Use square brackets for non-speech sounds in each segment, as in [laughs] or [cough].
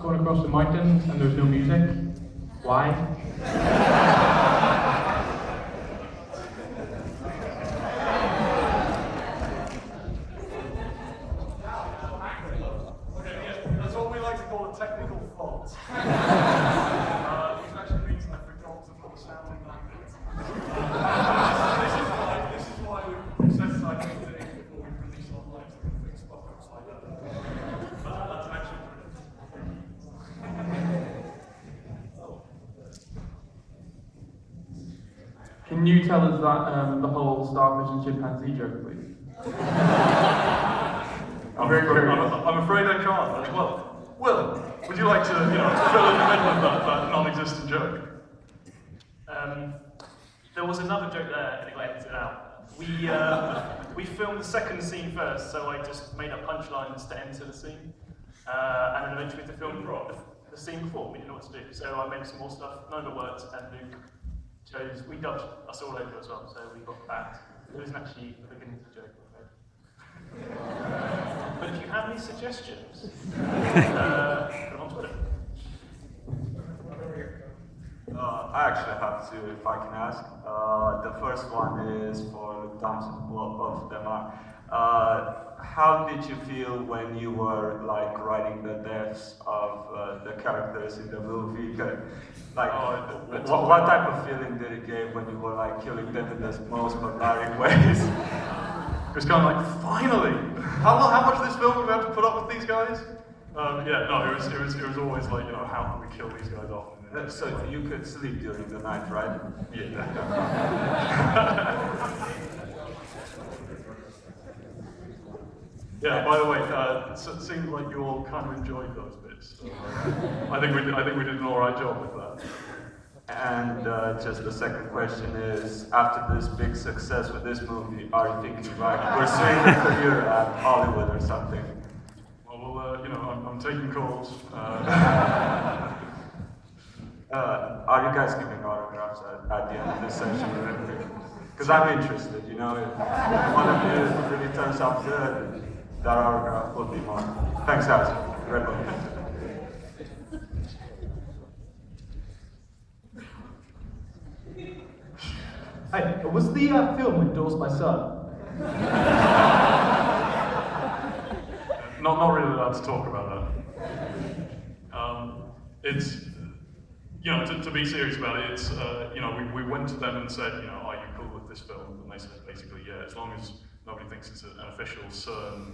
going across the mountains and there's no music. Why? That's what we like to call a technical fault. uh, which actually means I forgot to put a sounding blanket. this, is why, this is why we set aside two days before we release online so we can fix fuck-ups like that. That's, that's actually Can you tell us that um, the whole starfish and chimpanzee joke, please? I'm, very afraid. I'm, I'm afraid I can't. Well, Will, would you like to, you know, fill in the middle of that, that non-existent joke? Um, there was another joke there, and it got edited out. We, uh, we filmed the second scene first, so I just made up punchlines to enter the scene. Uh, and then eventually to film the, the scene before, we didn't know what to do. So I made some more stuff, none of it worked, and Luke we dubbed us all over as well, so we got that. It wasn't actually the beginning the joke. But if you have any suggestions, uh, put them on Twitter. Uh, I actually have two, if I can ask. Uh, the first one is for Thompson, both of them are. Uh, how did you feel when you were like writing the deaths of uh, the characters in the movie? Like, Oh, what, what type of feeling did it give when you were like killing them in the most barbaric ways? It was kind of like, finally! How, how much of this film have we had to put up with these guys? Um, yeah, no, it was, it, was, it was always like, you know, how can we kill these guys off? So you could sleep during the night, right? Yeah. [laughs] yeah, by the way, uh, so it seems like you all kind of enjoyed those bits. So, uh, I, think we did, I think we did an alright job with that. And uh, just the second question is, after this big success with this movie, are you thinking like pursuing a career at Hollywood or something? Well, well uh, you know, I'm, I'm taking calls. Uh, [laughs] Uh, are you guys giving autographs at, at the end of this session or anything? Because I'm interested, you know, if one of you really turns out good, that autograph would be mine. Thanks guys, great one. Hey, was the uh, film endorsed by CERN? not, not really allowed to talk about that. Um, it's, you know, to, to be serious about it, it's, uh, you know, we, we went to them and said, you know, are you cool with this film? And they said basically, yeah, as long as nobody thinks it's an official CERN,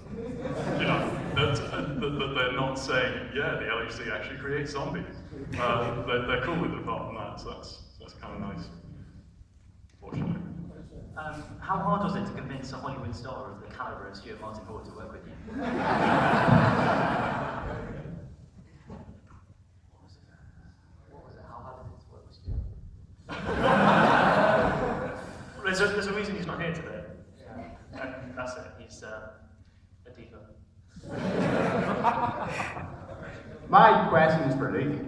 you know, that, uh, that, that they're not saying, yeah, the LHC actually creates zombies. Uh, they're, they're cool with it apart from that, so that's, that's kind of nice. Fortunately. Um, how hard was it to convince a Hollywood star of the caliber of Stuart Martin Ford to work with you? What was it? What was it? How hard was it to work with Stuart? [laughs] There's a, there's a reason he's not here today. And that's it. He's uh, a diva. [laughs] My question is for Luke.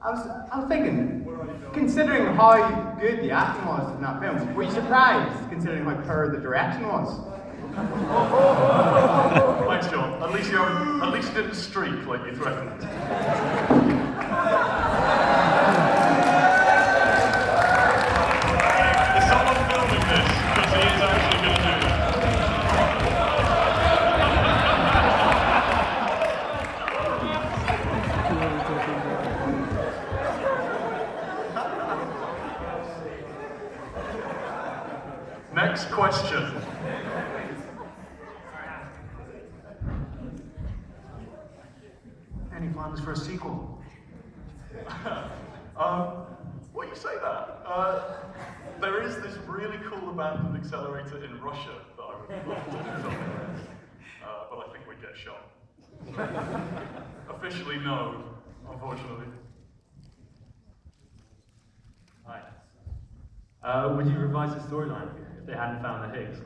I was, I was thinking, considering how good the acting was in that film, were you surprised considering how poor the direction was? [laughs] Thanks, John. At least you haven't, at least you didn't streak like you threatened. Next question. Any plans for a sequel? [laughs] um, what you say that? Uh, there is this really cool abandoned accelerator in Russia that I would love to do something with, uh, but I think we'd get shot. [laughs] Officially, no, unfortunately. Hi. Uh, would you revise the storyline they hadn't found the Higgs?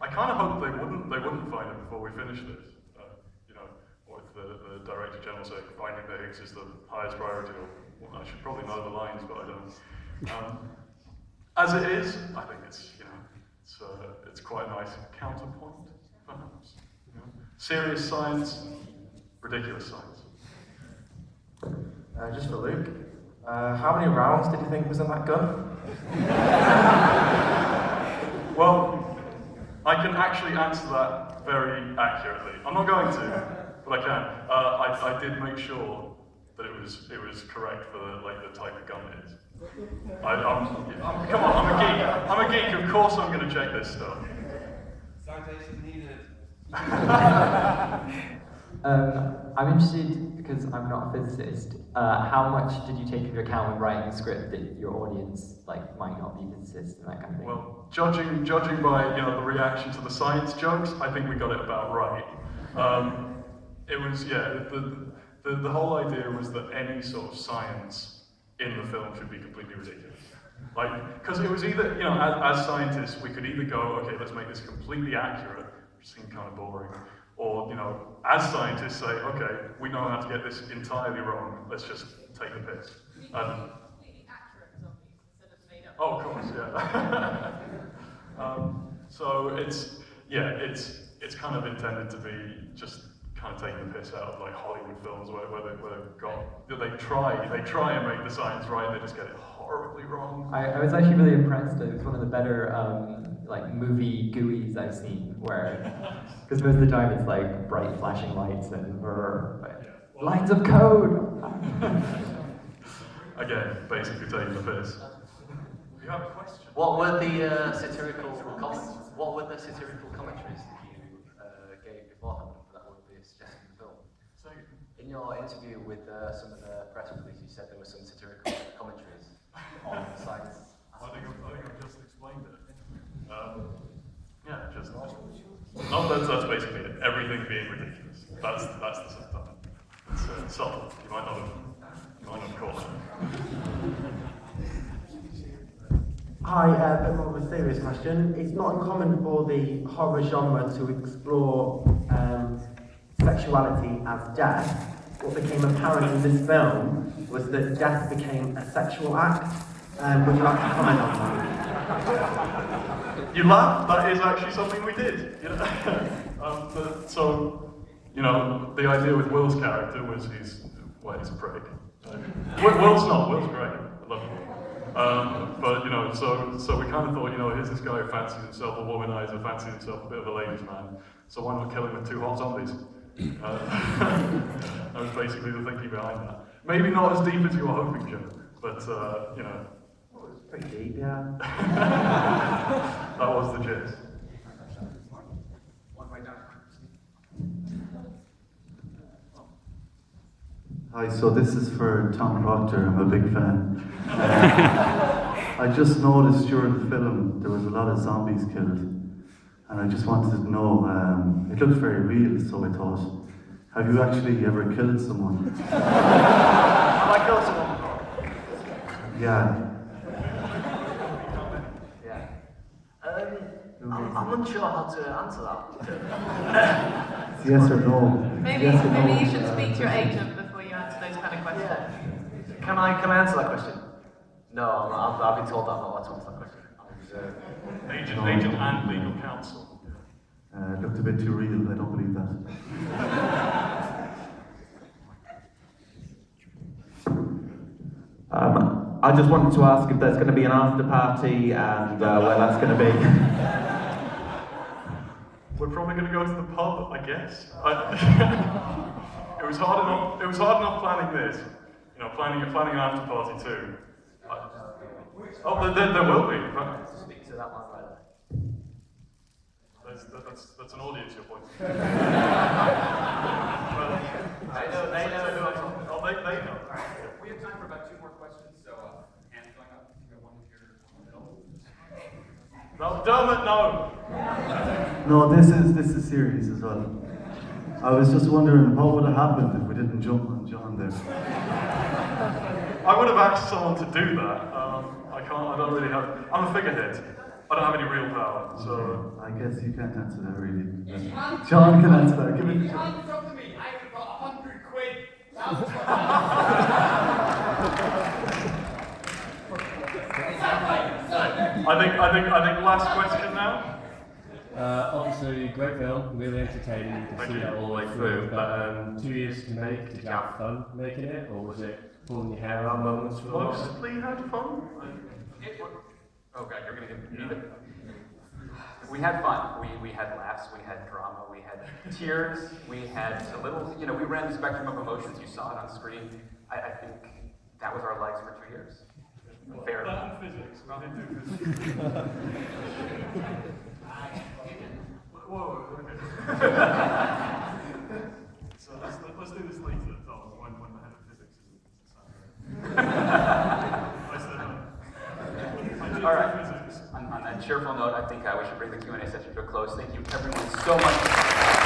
I kind of hope they wouldn't. They wouldn't find it before we finish this. Uh, you know, or if the, the director general said finding the Higgs is the highest priority, or well, I should probably know the lines, but I don't. Um, as it is, I think it's you know, it's uh, it's quite a nice counterpoint, perhaps. You know? Serious science, ridiculous science. Uh, just for Luke, uh, how many rounds did you think was in that gun? [laughs] Well, I can actually answer that very accurately. I'm not going to, but I can. Uh, I, I did make sure that it was it was correct for the, like the type of gun it is. I, I'm, I'm, come on, I'm a geek. I'm a geek. Of course, I'm going to check this stuff. Citation needed. [laughs] Um, I'm interested, because I'm not a physicist, uh, how much did you take into account when writing the script that your audience like might not be physicists and that kind of thing? Well, judging judging by you know the reaction to the science jokes, I think we got it about right. Um, it was yeah. The, the the whole idea was that any sort of science in the film should be completely ridiculous. Like, because it was either you know as, as scientists we could either go okay let's make this completely accurate, which seemed kind of boring, or you know as scientists say okay we know how to get this entirely wrong. Let's just take the piss. Oh, of course, yeah. [laughs] um, so it's yeah, it's it's kind of intended to be just kind of taking the piss out of like Hollywood films where, where, they, where they've got they try they try and make the science right, they just get it horribly wrong. I, I was actually really impressed. It was one of the better um, like movie GUIs I've seen, where [laughs] because most of the time it's like bright flashing lights and brr, but lines of code. [laughs] [laughs] Again, basically taking the piss. You have a question? What were the uh, satirical comments? What were the satirical commentaries that you uh, gave beforehand that would be suggested in the film? So, In your interview with uh, some of the press releases, you said there were some satirical commentaries on the science. I think I've, I think I've just explained it. Um, yeah, just no. That's that's basically it. Everything being ridiculous. That's that's the subtitle. It's uh, subtle. You might not have you might not have caught it. Hi, uh, a bit more of a serious question. It's not uncommon for the horror genre to explore um, sexuality as death. What became apparent in this film was that death became a sexual act. Um, would you like to comment on that? You laugh. That is actually something we did. You know? [laughs] um, so, you know, the idea with Will's character was he's well, he's a prick. Will, Will's not. Will's great. I love him. Um, but you know, so so we kind of thought, you know, here's this guy who fancies himself a womanizer, fancies himself a bit of a ladies' man. So why not kill him with two hot zombies? Uh, [laughs] that was basically the thinking behind that. Maybe not as deep as you were hoping, Jim, but uh, you know, Pretty deep, yeah. [laughs] that was the gist. Hi, so this is for Tom Proctor. I'm a big fan. Uh, I just noticed during the film there was a lot of zombies killed, and I just wanted to know. Um, it looked very real, so I thought, have you actually ever killed someone? Have I killed someone before? Yeah. Yeah. Um, I'm, I'm unsure how to answer that. Yes or no. Maybe, yes or no. maybe you should speak to your agent before you answer those kind of questions. Yeah. Can I can I answer that question? No, I'm, I've, I've been told that I'm not allowed to answer that question. I'm reserved. Agent, agent, and legal counsel. Uh, looked a bit too real. I don't believe that. Um, I just wanted to ask if there's going to be an after party and uh, where that's going to be. We're probably going to go to the pub, I guess. I, [laughs] it was hard enough. It was hard enough planning this. You know, planning planning an after party too. I, oh, there, there, there will be. Right? Speak to that man right. That's, that's, that's an audience you're pointing. [laughs] They know, they know who I'm Oh, they, they know. We have time for about two more questions, so uh, hands going up. You got one here in the middle. No, Dermot, no. No, this is this is serious as well. I was just wondering what would have happened if we didn't jump on John there. I would have asked someone to do that. Um, I can't. I don't really have. I'm a figurehead. I don't have any real power. So I guess you can't answer that really. John can answer that. Give it to John. Hands to me. I have got a hundred quid. [laughs] I think. I think. I think. Last question now. Uh, obviously, great film, really entertaining. You can Thank see that all the way through. But um, two years to make. Did you have fun making it, or was it pulling your hair out moments for? Mostly had fun. Oh god, you're gonna give me the. We had fun. We, we had laughs. We had drama. We had tears. We had a little. You know, we ran the spectrum of emotions. You saw it on screen. I, I think that was our lives for two years. Fair. That and physics. [laughs] We did do physics. So let's, let's do this later, Tom, when, when the head of physics isn't. I said no. I did All right. On, on that cheerful note, I think uh, we should bring the Q&A session to a close. Thank you, everyone, so much.